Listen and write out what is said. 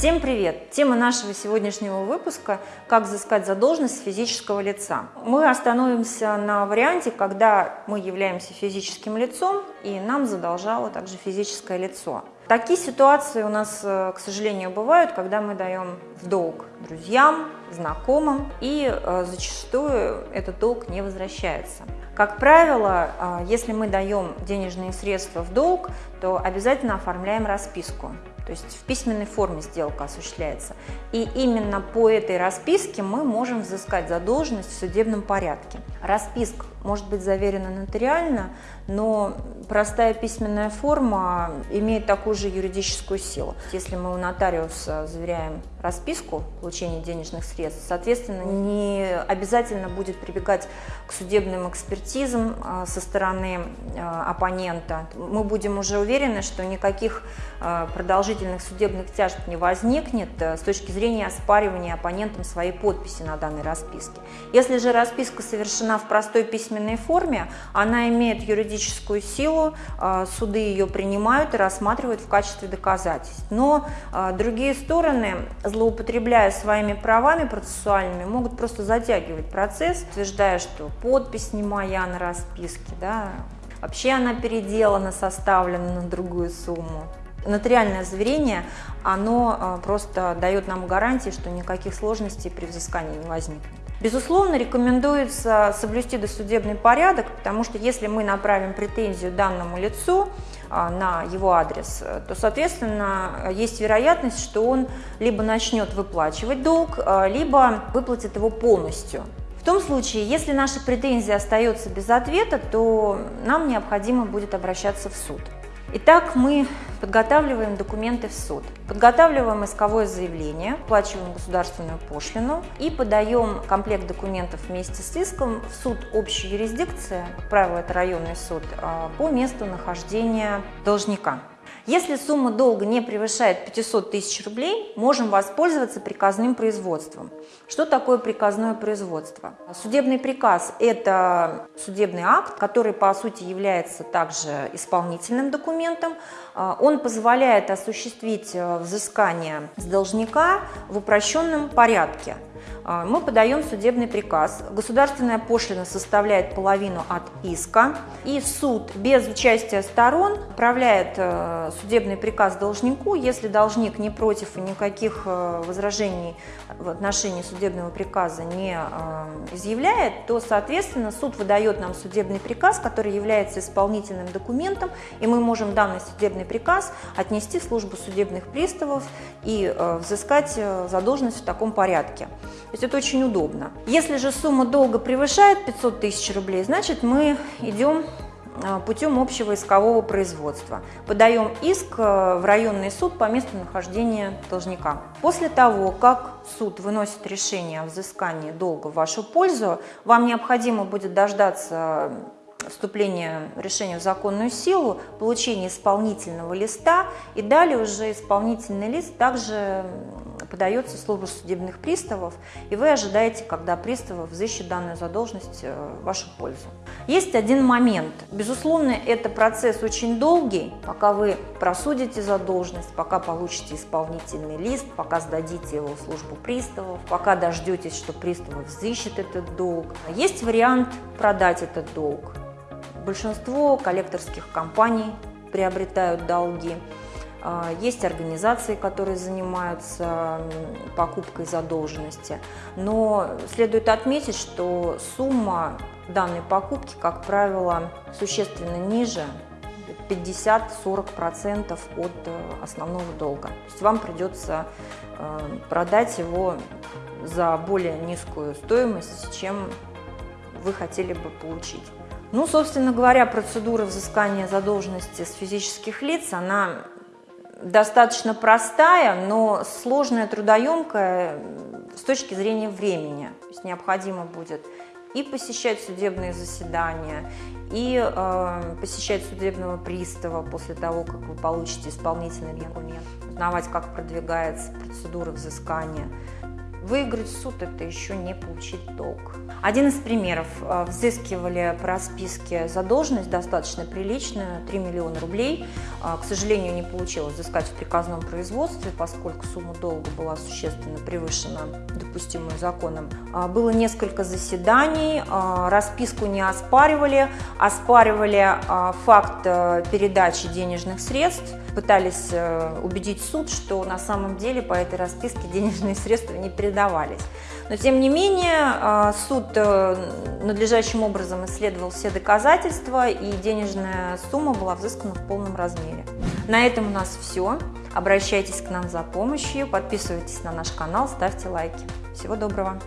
Всем привет! Тема нашего сегодняшнего выпуска – как взыскать задолженность физического лица. Мы остановимся на варианте, когда мы являемся физическим лицом и нам задолжало также физическое лицо. Такие ситуации у нас, э, к сожалению, бывают, когда мы даем в долг друзьям, знакомым, и э, зачастую этот долг не возвращается. Как правило, э, если мы даем денежные средства в долг, то обязательно оформляем расписку. То есть в письменной форме сделка осуществляется. И именно по этой расписке мы можем взыскать задолженность в судебном порядке. Расписка может быть заверена нотариально, но простая письменная форма имеет такую же юридическую силу. Если мы у нотариуса заверяем расписку получения денежных средств, соответственно, не обязательно будет прибегать к судебным экспертизам а, со стороны а, оппонента. Мы будем уже уверены, что никаких а, продолжительных судебных тяжб не возникнет с точки зрения оспаривания оппонентом своей подписи на данной расписке. Если же расписка совершена в простой письменной форме, она имеет юридическую силу, суды ее принимают и рассматривают в качестве доказательств. Но другие стороны злоупотребляя своими правами процессуальными, могут просто затягивать процесс, утверждая, что подпись не моя на расписке, да, вообще она переделана, составлена на другую сумму. Нотариальное заверение, оно а, просто дает нам гарантии, что никаких сложностей при взыскании не возникнет. Безусловно, рекомендуется соблюсти досудебный порядок, потому что если мы направим претензию данному лицу, а, на его адрес, то, соответственно, есть вероятность, что он либо начнет выплачивать долг, а, либо выплатит его полностью. В том случае, если наша претензия остается без ответа, то нам необходимо будет обращаться в суд. Итак, мы подготавливаем документы в суд. Подготавливаем исковое заявление, оплачиваем государственную пошлину и подаем комплект документов вместе с иском в суд общей юрисдикции, как правило, это районный суд, а, по месту нахождения должника. Если сумма долга не превышает 500 тысяч рублей, можем воспользоваться приказным производством. Что такое приказное производство? Судебный приказ – это судебный акт, который по сути является также исполнительным документом. А, он позволяет осуществить э, взыскание с должника в упрощенном порядке – мы подаем судебный приказ. Государственная пошлина составляет половину от иска. И суд без участия сторон отправляет э, судебный приказ должнику. Если должник не против и никаких э, возражений в отношении судебного приказа не э, изъявляет, то, соответственно, суд выдает нам судебный приказ, который является исполнительным документом, и мы можем данный судебный приказ отнести в службу судебных приставов и взыскать задолженность в таком порядке. То есть это очень удобно. Если же сумма долга превышает 500 тысяч рублей, значит мы идем а, путем общего искового производства. Подаем иск э, в районный суд по месту нахождения должника. После того, как суд выносит решение о взыскании долга в вашу пользу, вам необходимо будет дождаться вступления решения в законную силу, получение исполнительного листа и далее уже исполнительный лист также подается в службу судебных приставов, и вы ожидаете, когда приставы взыщут данную задолженность э, в вашу пользу. Есть один момент. Безусловно, это процесс очень долгий, пока вы просудите задолженность, пока получите исполнительный лист, пока сдадите его в службу приставов, пока дождетесь, что приставы взыщет этот долг. Есть вариант продать этот долг. Большинство коллекторских компаний приобретают долги. А, есть организации, которые занимаются покупкой задолженности, но следует отметить, что сумма данной покупки, как правило, существенно ниже 50-40% от э, основного долга. То есть вам придется э, продать его за более низкую стоимость, чем вы хотели бы получить. Ну, собственно говоря, процедура взыскания задолженности с физических лиц, она достаточно простая, но сложная, трудоемкая с точки зрения времени. То есть необходимо будет и посещать судебные заседания, и э, посещать судебного пристава после того, как вы получите исполнительный документ, узнавать, как продвигается процедура взыскания. Выиграть суд – это еще не получить долг. Один из примеров. Э, взыскивали по расписке задолженность достаточно приличную, 3 миллиона рублей. Э, к сожалению, не получилось взыскать в приказном производстве, поскольку сумма долга была существенно превышена допустимую законом. Э, было несколько заседаний, расписку не оспаривали, оспаривали факт передачи денежных средств, пытались убедить суд, что на самом деле по этой расписке денежные средства не передавались. Но тем не менее суд Э, надлежащим образом исследовал все доказательства и денежная сумма была взыскана в полном размере. На этом у нас все. Обращайтесь к нам за помощью, подписывайтесь на наш канал, ставьте лайки. Всего доброго!